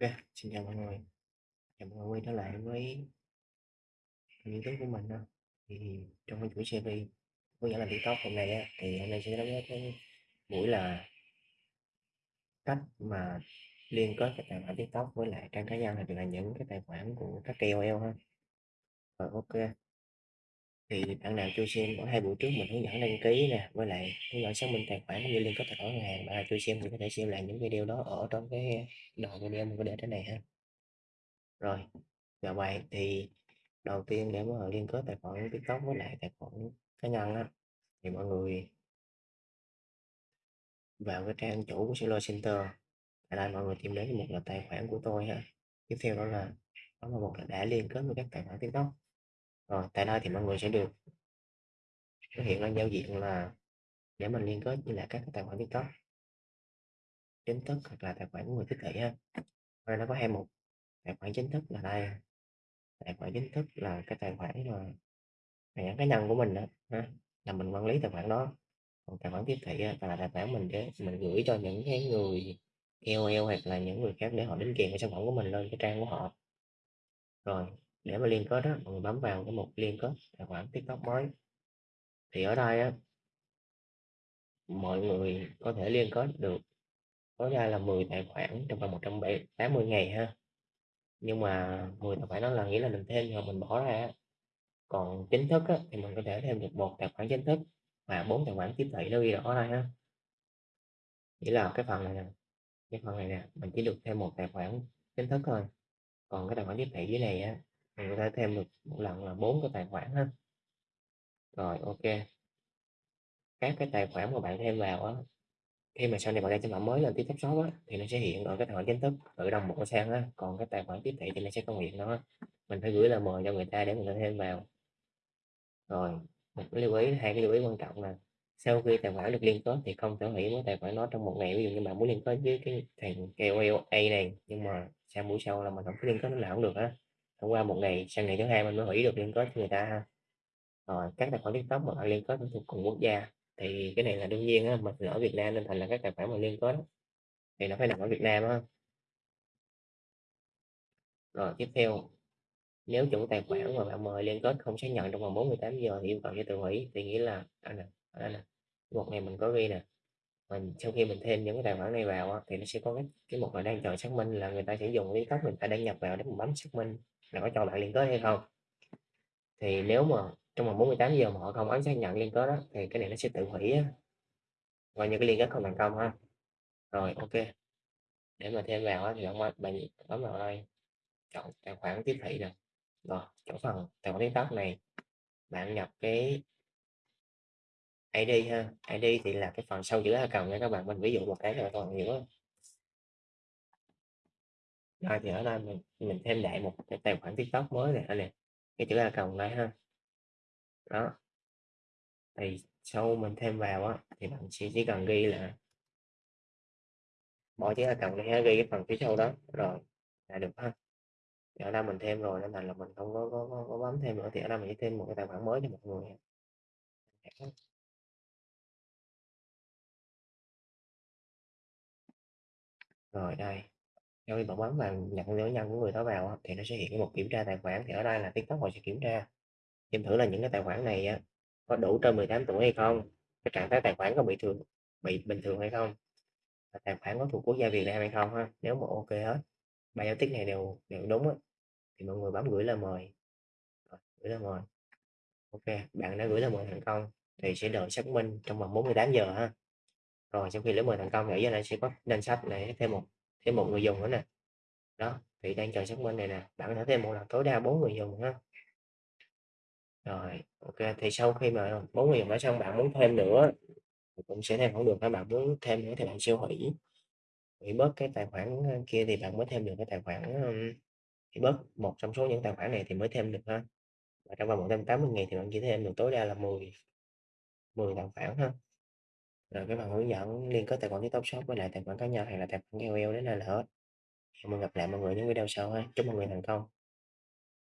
OK, xin chào mọi người. Chào mọi người quay trở lại với kênh YouTube của mình đó. Thì trong cái chuỗi series hướng dẫn làm TikTok hôm nay á, thì hôm nay sẽ nói đến cái buổi là cách mà liên kết cái tài khoản TikTok với lại trang cá nhân hoặc là những cái tài khoản của các KOL ha. Rồi OK. Thì bạn nào chưa xem ở hai buổi trước mình hướng dẫn đăng ký nè, với lại hướng dẫn xác minh tài khoản cũng như liên kết tài khoản ngân hàng. Bạn nào chưa xem thì có thể xem lại những video đó ở trong cái đoạn video mình có để trên này ha. Rồi, và bài Thì đầu tiên để mà liên kết tài khoản TikTok với lại tài khoản cá nhân á, thì mọi người vào cái trang chủ của Solo Center. Ở đây mọi người tìm đến một là tài khoản của tôi ha. Tiếp theo đó là đó là một là đã liên kết với các tài khoản TikTok. Rồi, tại đây thì mọi người sẽ được xuất hiện lên giao diện là để mình liên kết với lại các tài khoản TikTok chính thức hoặc là tài khoản của người tiếp thị ha. Ở đây nó có hai mục. Tài khoản chính thức là đây. Tài khoản chính thức là cái tài khoản mà tài khoản cá nhân của mình đó ha, là mình quản lý tài khoản đó. Còn tài khoản tiếp thị là tài khoản mình để mình gửi cho những cái người KOL hoặc là những người khác để họ đính kèm cái sản phẩm của mình lên cái trang của họ. Rồi, để mà liên kết đó, mọi người bấm vào cái mục liên kết tài khoản TikTok mới. Thì ở đây á mọi người có thể liên kết được tối đa là 10 tài khoản trong vòng 180 ngày ha. Nhưng mà 10 tài khoản đó là nghĩa là mình thêm hoặc mình bỏ ra. Còn chính thức á, thì mình có thể thêm được một tài khoản chính thức và bốn tài khoản tiếp thị nó ghi rõ ở đây ha. Nghĩa là cái phần này nè, cái phần này nè, mình chỉ được thêm một tài khoản chính thức thôi. Còn cái tài khoản tiếp thị dưới này á, mình có thể thêm được một lần là bốn cái tài khoản ha. Rồi, OK. Các cái tài khoản mà bạn thêm vào á, khi mà sau này bạn ra sản phẩm mới lên tiếp Shop á, thì nó sẽ hiện ở cái tài khoản chính thức tự động một cái sang á, còn cái tài khoản tiếp thị thì nó sẽ không hiện nó, Mình phải gửi lời mời cho người ta để người ta thêm vào. Rồi, một cái lưu ý, hai cái lưu ý quan trọng là sau khi tài khoản được liên kết thì không thể hủy với tài khoản đó trong một ngày. Ví dụ như bạn muốn liên kết với cái thằng KOL A này nhưng mà sang buổi sau là mình không có liên kết nó là không được á. Thông qua một ngày, sang ngày thứ hai mình mới hủy được liên kết cho người ta ha. Rồi, các tài khoản TikTok mà liên kết thuộc cùng quốc gia thì cái này là đương nhiên á, mình ở Việt Nam nên thành là các tài khoản mà liên kết thì nó phải nằm ở Việt Nam á. Rồi, tiếp theo, nếu chủ tài khoản mà bạn mời liên kết không xác nhận trong vòng 48 giờ thì yêu cầu cho tự hủy, thì nghĩa là đây nè, đây nè, một ngày mình có ghi nè, mình sau khi mình thêm những cái tài khoản này vào á, thì nó sẽ có cái cái một là đang chờ xác minh là người ta sẽ dùng cái cách mình ta đăng nhập vào để mình bấm xác minh là có cho bạn liên kết hay không. Thì nếu mà trong vòng 48 giờ mà họ không ấn xác nhận liên kết đó thì cái này nó sẽ tự hủy á. Coi như cái liên kết không thành công ha. Rồi, OK. Để mà thêm vào thì bạn bạn bấm vào đây, chọn tài khoản tiếp thị nè. Rồi, chỗ phần tài khoản TikTok này, bạn nhập cái ID ha, ID thì là cái phần sau chữ cầu nha các bạn, mình ví dụ một cái là toàn nhiều hiểu. Rồi thì ở đây mình mình thêm đại một cái tài khoản TikTok mới này đây nè, cái chữ account này ha. Đó. Thì sau mình thêm vào á, thì bạn chỉ chỉ cần ghi là bỏ chữ account này ha, ghi cái phần phía sau đó, rồi là được ha. Thì ở đây mình thêm rồi nên là mình không có có có có bấm thêm nữa, thì ở đây mình chỉ thêm một cái tài khoản mới cho mọi người. Rồi đây, sau khi bạn bấm vào nhận dấu nhân của người đó vào thì nó sẽ hiện cái mục kiểm tra tài khoản, thì ở đây là TikTok họ sẽ kiểm tra. Xem thử là những cái tài khoản này có đủ trên 18 tuổi hay không, cái trạng thái tài khoản có bị thường bị bình thường hay không, tài khoản có thuộc quốc gia Việt Nam hay không ha. Nếu mà OK hết, ba giao tiếp này đều đều đúng á, thì mọi người bấm gửi lời mời. Rồi, gửi lời mời. OK, bạn đã gửi lời mời thành công thì sẽ đợi xác minh trong vòng 48 giờ ha. Rồi sau khi lời mời thành công thì ở dưới này sẽ có danh sách để thêm một thêm một người dùng nữa nè. Đó, thì đang chờ xác minh này nè, bạn có thể thêm một lần tối đa bốn người dùng ha. Rồi, OK, thì sau khi mà bốn người dùng đã xong bạn muốn thêm nữa thì cũng sẽ thêm không được ha, bạn muốn thêm nữa thì bạn siêu hủy. Hủy bớt cái tài khoản, ờ, kia thì bạn mới thêm được cái tài khoản, hủy bớt một trong số những tài khoản này thì mới thêm được ha. Và trong vòng 180 ngày thì bạn chỉ thêm được tối đa là 10 10 tài khoản ha. Rồi cái phần hướng dẫn liên kết tài khoản TikTok Shop với lại tài khoản cá nhân hay là tài khoản KOL đến đây là hết. Hẹn gặp lại mọi người những video sau ha. Chúc mọi người thành công.